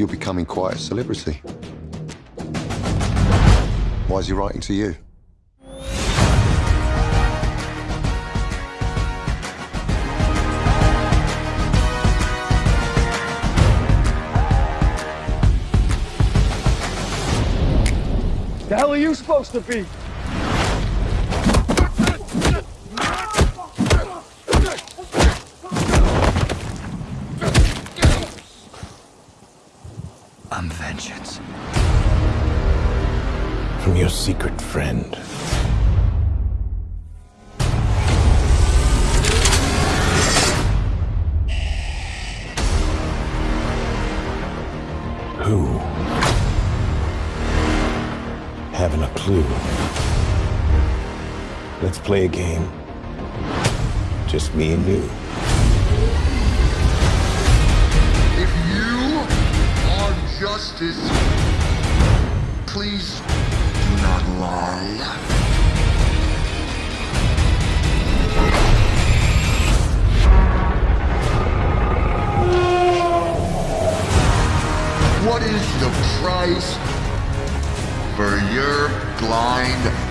you're becoming quite a celebrity. Why is he writing to you? The hell are you supposed to be? I'm vengeance. From your secret friend. Who? Having a clue. Let's play a game. Just me and you. Justice, please do not lie. What is the price for your blind?